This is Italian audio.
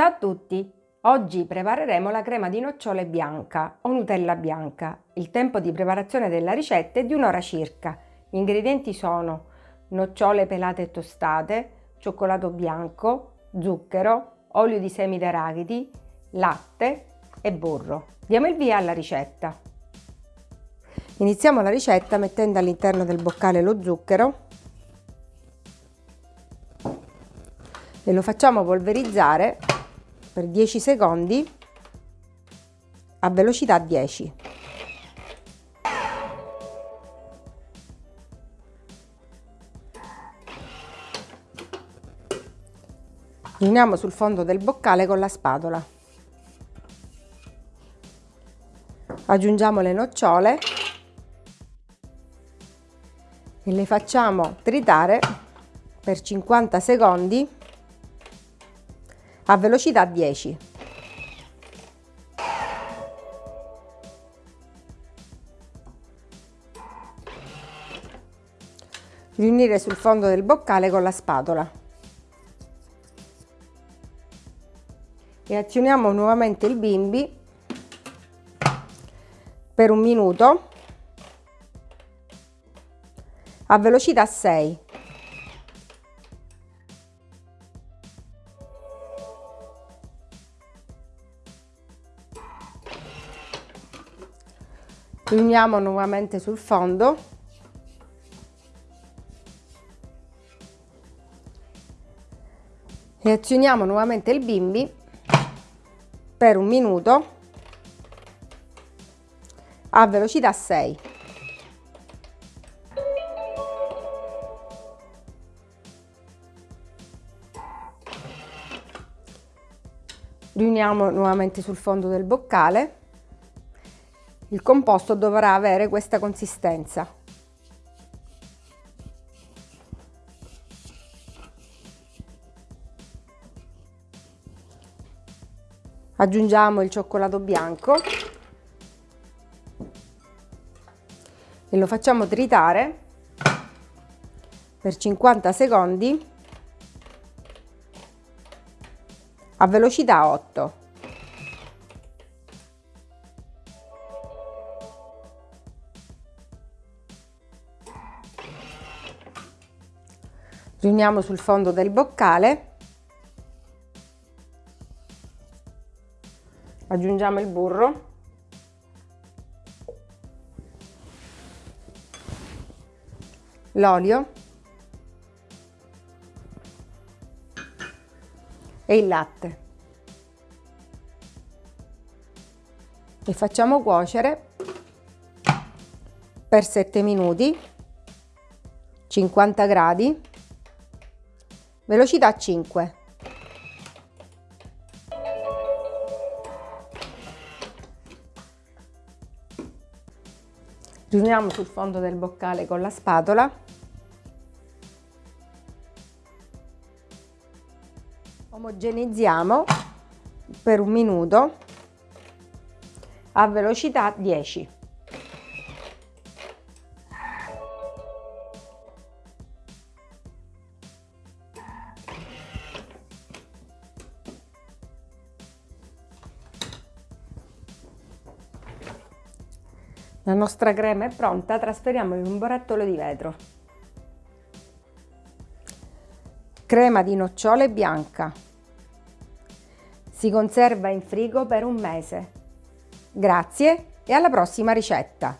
Ciao a tutti! Oggi prepareremo la crema di nocciole bianca o Nutella bianca. Il tempo di preparazione della ricetta è di un'ora circa. Gli ingredienti sono nocciole pelate e tostate, cioccolato bianco, zucchero, olio di semi d'arachidi, latte e burro. Diamo il via alla ricetta. Iniziamo la ricetta mettendo all'interno del boccale lo zucchero e lo facciamo polverizzare per 10 secondi a velocità 10. Riuniamo sul fondo del boccale con la spatola. Aggiungiamo le nocciole e le facciamo tritare per 50 secondi a velocità 10. Riunire sul fondo del boccale con la spatola. E azioniamo nuovamente il bimbi per un minuto a velocità 6. Riuniamo nuovamente sul fondo. E azioniamo nuovamente il bimbi per un minuto a velocità 6 riuniamo nuovamente sul fondo del boccale il composto dovrà avere questa consistenza. Aggiungiamo il cioccolato bianco e lo facciamo tritare per 50 secondi a velocità 8. Riuniamo sul fondo del boccale. Aggiungiamo il burro. L'olio. E il latte. E facciamo cuocere per 7 minuti 50 gradi velocità 5. Riuniamo sul fondo del boccale con la spatola. Omogenizziamo per un minuto a velocità 10. La nostra crema è pronta, trasferiamola in un barattolo di vetro. Crema di nocciole bianca. Si conserva in frigo per un mese. Grazie e alla prossima ricetta!